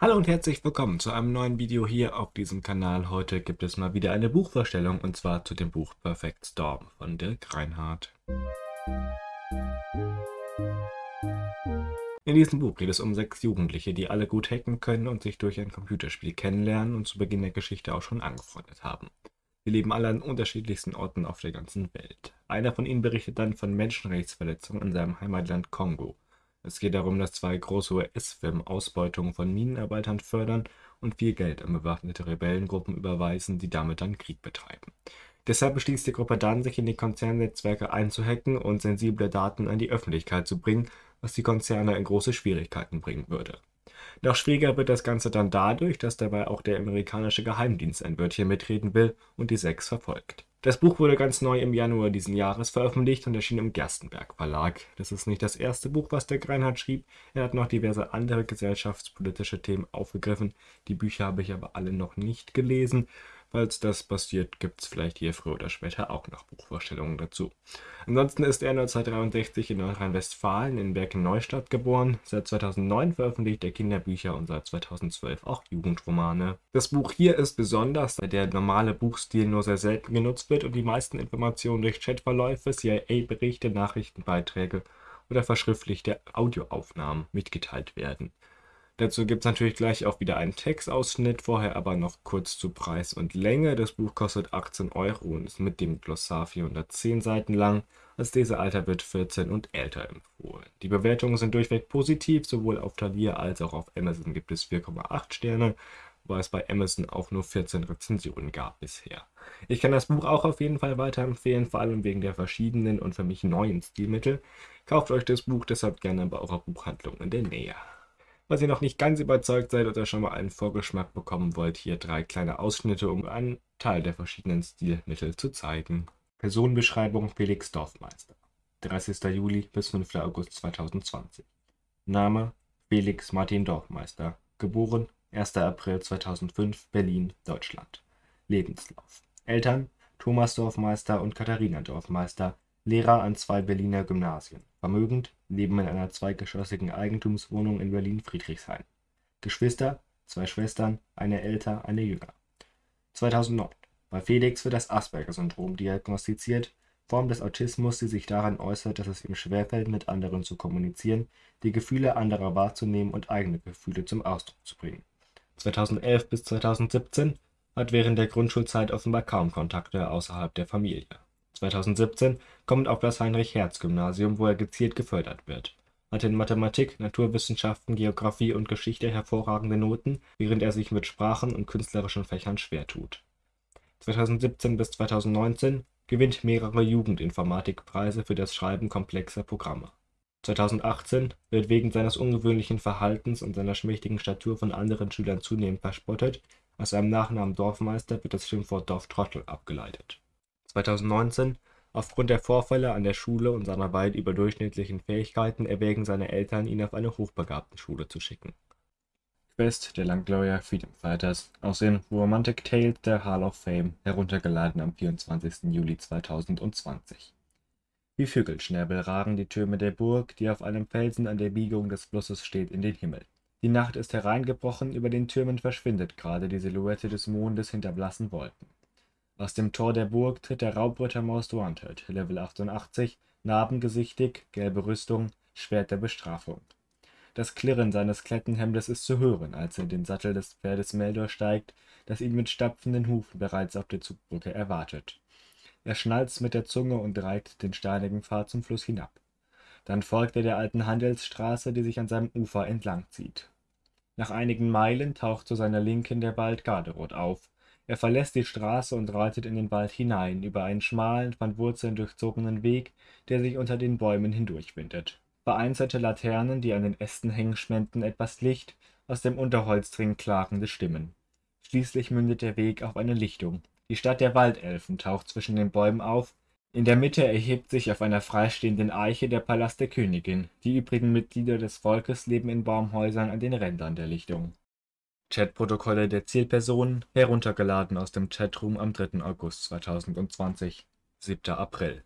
Hallo und herzlich willkommen zu einem neuen Video hier auf diesem Kanal. Heute gibt es mal wieder eine Buchvorstellung und zwar zu dem Buch Perfect Storm von Dirk Reinhardt. In diesem Buch geht es um sechs Jugendliche, die alle gut hacken können und sich durch ein Computerspiel kennenlernen und zu Beginn der Geschichte auch schon angefreundet haben. Sie leben alle an unterschiedlichsten Orten auf der ganzen Welt. Einer von ihnen berichtet dann von Menschenrechtsverletzungen in seinem Heimatland Kongo. Es geht darum, dass zwei große US-Firmen Ausbeutung von Minenarbeitern fördern und viel Geld an bewaffnete Rebellengruppen überweisen, die damit dann Krieg betreiben. Deshalb beschließt die Gruppe dann, sich in die Konzernnetzwerke einzuhacken und sensible Daten an die Öffentlichkeit zu bringen, was die Konzerne in große Schwierigkeiten bringen würde. Noch schwieriger wird das Ganze dann dadurch, dass dabei auch der amerikanische Geheimdienst ein Wörtchen mitreden will und die Sechs verfolgt. Das Buch wurde ganz neu im Januar diesen Jahres veröffentlicht und erschien im Gerstenberg Verlag. Das ist nicht das erste Buch, was der Greinhardt schrieb. Er hat noch diverse andere gesellschaftspolitische Themen aufgegriffen. Die Bücher habe ich aber alle noch nicht gelesen. Falls das passiert, gibt es vielleicht hier früher oder später auch noch Buchvorstellungen dazu. Ansonsten ist er 1963 in Nordrhein-Westfalen in Bergen-Neustadt geboren. Seit 2009 veröffentlicht er Kinderbücher und seit 2012 auch Jugendromane. Das Buch hier ist besonders, da der normale Buchstil nur sehr selten genutzt wird und die meisten Informationen durch Chatverläufe, CIA-Berichte, Nachrichtenbeiträge oder verschriftlichte Audioaufnahmen mitgeteilt werden. Dazu gibt es natürlich gleich auch wieder einen Textausschnitt, vorher aber noch kurz zu Preis und Länge. Das Buch kostet 18 Euro und ist mit dem Glossar 410 Seiten lang. Als Lesealter wird 14 und älter empfohlen. Die Bewertungen sind durchweg positiv, sowohl auf Thalia als auch auf Amazon gibt es 4,8 Sterne, wobei es bei Amazon auch nur 14 Rezensionen gab bisher. Ich kann das Buch auch auf jeden Fall weiterempfehlen, vor allem wegen der verschiedenen und für mich neuen Stilmittel. Kauft euch das Buch deshalb gerne bei eurer Buchhandlung in der Nähe. Falls ihr noch nicht ganz überzeugt seid oder schon mal einen Vorgeschmack bekommen wollt, hier drei kleine Ausschnitte, um einen Teil der verschiedenen Stilmittel zu zeigen. Personenbeschreibung Felix Dorfmeister. 30. Juli bis 5. August 2020. Name Felix Martin Dorfmeister. Geboren 1. April 2005, Berlin, Deutschland. Lebenslauf. Eltern Thomas Dorfmeister und Katharina Dorfmeister, Lehrer an zwei Berliner Gymnasien. Vermögend, leben in einer zweigeschossigen Eigentumswohnung in Berlin-Friedrichshain. Geschwister, zwei Schwestern, eine älter, eine jünger. 2009. Bei Felix wird das Asperger-Syndrom diagnostiziert, Form des Autismus, die sich daran äußert, dass es ihm schwerfällt, mit anderen zu kommunizieren, die Gefühle anderer wahrzunehmen und eigene Gefühle zum Ausdruck zu bringen. 2011 bis 2017 hat während der Grundschulzeit offenbar kaum Kontakte außerhalb der Familie 2017 kommt auf das Heinrich-Hertz-Gymnasium, wo er gezielt gefördert wird. Hat in Mathematik, Naturwissenschaften, Geographie und Geschichte hervorragende Noten, während er sich mit Sprachen und künstlerischen Fächern schwer tut. 2017 bis 2019 gewinnt mehrere Jugendinformatikpreise für das Schreiben komplexer Programme. 2018 wird wegen seines ungewöhnlichen Verhaltens und seiner schmächtigen Statur von anderen Schülern zunehmend verspottet, aus seinem Nachnamen Dorfmeister wird das Schimpfwort Dorftrottel abgeleitet 2019 Aufgrund der Vorfälle an der Schule und seiner weit überdurchschnittlichen Fähigkeiten erwägen seine Eltern, ihn auf eine Hochbegabtenschule zu schicken. Quest der Langloria Freedom Fighters aus den Romantic Tales der Hall of Fame, heruntergeladen am 24. Juli 2020. Wie Vögelschnäbel ragen die Türme der Burg, die auf einem Felsen an der Biegung des Flusses steht, in den Himmel. Die Nacht ist hereingebrochen, über den Türmen verschwindet gerade die Silhouette des Mondes hinter blassen Wolken. Aus dem Tor der Burg tritt der Raubritter Most Wanted, Level 88, narbengesichtig, gelbe Rüstung, Schwert der Bestrafung. Das Klirren seines Klettenhemdes ist zu hören, als er in den Sattel des Pferdes Meldor steigt, das ihn mit stapfenden Hufen bereits auf der Zugbrücke erwartet. Er schnalzt mit der Zunge und reitet den steinigen Pfad zum Fluss hinab. Dann folgt er der alten Handelsstraße, die sich an seinem Ufer entlang zieht. Nach einigen Meilen taucht zu seiner Linken der Wald Garderod auf, er verlässt die Straße und reitet in den Wald hinein, über einen schmalen, von Wurzeln durchzogenen Weg, der sich unter den Bäumen hindurchwindet. Vereinzelte Laternen, die an den Ästen hängen, spenden etwas Licht, aus dem Unterholz dringen klagende Stimmen. Schließlich mündet der Weg auf eine Lichtung. Die Stadt der Waldelfen taucht zwischen den Bäumen auf, in der Mitte erhebt sich auf einer freistehenden Eiche der Palast der Königin, die übrigen Mitglieder des Volkes leben in Baumhäusern an den Rändern der Lichtung Chatprotokolle der Zielpersonen heruntergeladen aus dem Chatroom am 3. August 2020 7. April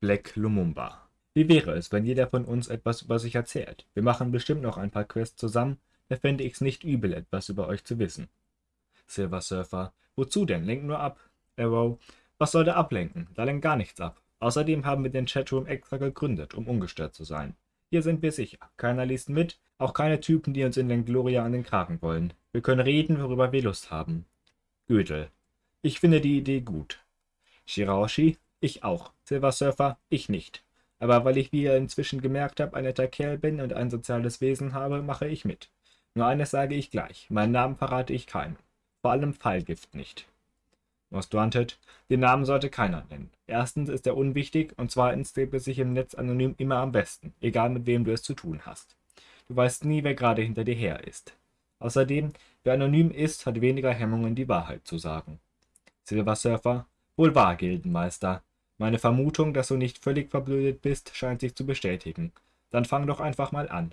Black Lumumba Wie wäre es, wenn jeder von uns etwas über sich erzählt? Wir machen bestimmt noch ein paar Quests zusammen, da fände ich's nicht übel, etwas über euch zu wissen. Silver Surfer, wozu denn? Lenk nur ab. Arrow, was soll da ablenken? Da lenkt gar nichts ab. Außerdem haben wir den Chatroom extra gegründet, um ungestört zu sein. Hier sind wir sicher. Keiner liest mit, auch keine Typen, die uns in Langloria an den Kragen wollen. Wir können reden, worüber wir Lust haben. Gödel. Ich finde die Idee gut. Shiraoshi? Ich auch. Silver Surfer? Ich nicht. Aber weil ich, wie ihr inzwischen gemerkt habt, ein netter Kerl bin und ein soziales Wesen habe, mache ich mit. Nur eines sage ich gleich. Meinen Namen verrate ich keinem. Vor allem Fallgift nicht. Most Wanted. Den Namen sollte keiner nennen. Erstens ist er unwichtig und zweitens lebt es sich im Netz anonym immer am besten, egal mit wem du es zu tun hast. Du weißt nie, wer gerade hinter dir her ist. Außerdem, wer anonym ist, hat weniger Hemmungen, die Wahrheit zu sagen. Silver Surfer. Wohl wahr, Gildenmeister. Meine Vermutung, dass du nicht völlig verblödet bist, scheint sich zu bestätigen. Dann fang doch einfach mal an.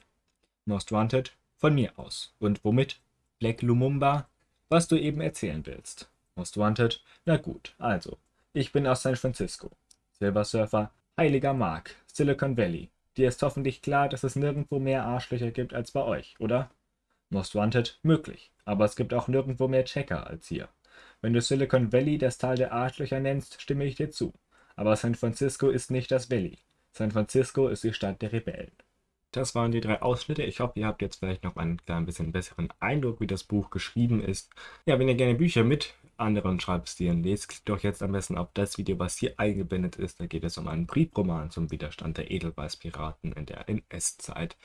Most Wanted. Von mir aus. Und womit? Black Lumumba. Was du eben erzählen willst. Most Wanted. Na gut, also. Ich bin aus San Francisco. Silver Surfer. Heiliger Mark. Silicon Valley. Dir ist hoffentlich klar, dass es nirgendwo mehr Arschlöcher gibt als bei euch, oder? Most Wanted. Möglich. Aber es gibt auch nirgendwo mehr Checker als hier. Wenn du Silicon Valley das Tal der Arschlöcher nennst, stimme ich dir zu. Aber San Francisco ist nicht das Valley. San Francisco ist die Stadt der Rebellen. Das waren die drei Ausschnitte. Ich hoffe, ihr habt jetzt vielleicht noch einen klein bisschen besseren Eindruck, wie das Buch geschrieben ist. Ja, wenn ihr gerne Bücher mit anderen Schreibstilen lest, klickt doch jetzt am besten auf das Video, was hier eingeblendet ist. Da geht es um einen Briefroman zum Widerstand der Edelweißpiraten in der NS-Zeit.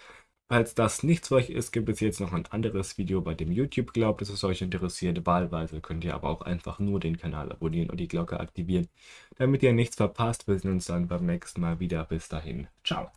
Falls das nichts für euch ist, gibt es jetzt noch ein anderes Video, bei dem YouTube glaubt, dass es euch interessiert. Wahlweise könnt ihr aber auch einfach nur den Kanal abonnieren und die Glocke aktivieren, damit ihr nichts verpasst. Wir sehen uns dann beim nächsten Mal wieder. Bis dahin. Ciao.